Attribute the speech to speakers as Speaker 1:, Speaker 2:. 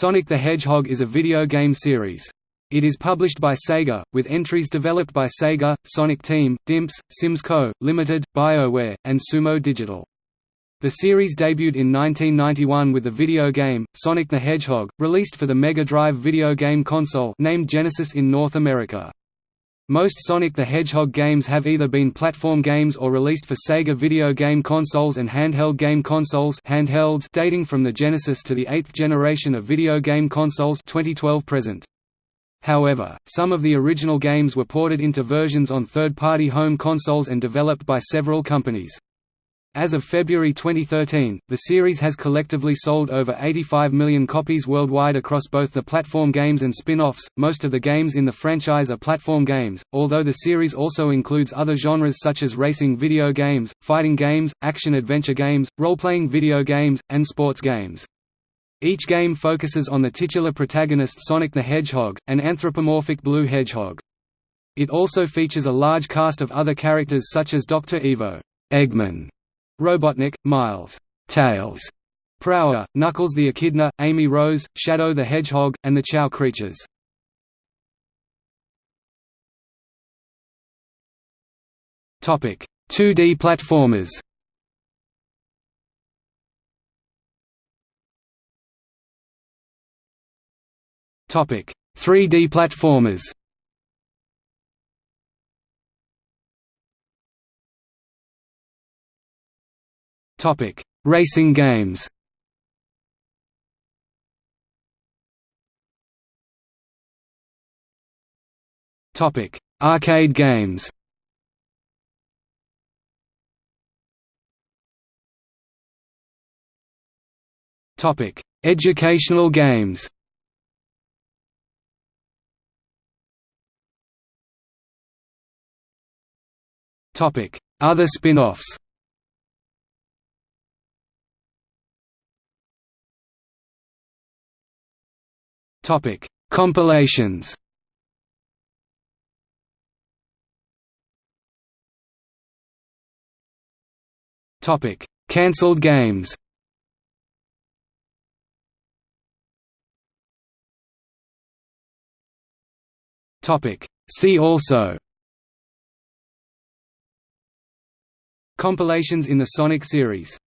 Speaker 1: Sonic the Hedgehog is a video game series. It is published by Sega, with entries developed by Sega, Sonic Team, Dimps, Sims Co., Limited, BioWare, and Sumo Digital. The series debuted in 1991 with the video game, Sonic the Hedgehog, released for the Mega Drive video game console named Genesis in North America. Most Sonic the Hedgehog games have either been platform games or released for Sega video game consoles and handheld game consoles handhelds dating from the Genesis to the eighth generation of video game consoles 2012 present. However, some of the original games were ported into versions on third-party home consoles and developed by several companies. As of February 2013, the series has collectively sold over 85 million copies worldwide across both the platform games and spin-offs. Most of the games in the franchise are platform games, although the series also includes other genres such as racing video games, fighting games, action-adventure games, role-playing video games, and sports games. Each game focuses on the titular protagonist Sonic the Hedgehog, an anthropomorphic blue hedgehog. It also features a large cast of other characters such as Dr. Ivo, Eggman, Robotnik, Miles, Tails, Prower, Knuckles the Echidna, Amy Rose, Shadow the Hedgehog, and the Chao creatures. Topic: 2D platformers. Topic: 3D platformers. Topic: Racing games. Topic: Arcade games. Topic: Educational games. Topic: Other spin-offs. Topic: Compilations. Topic: Cancelled games. Topic: See also. Compilations in the Sonic series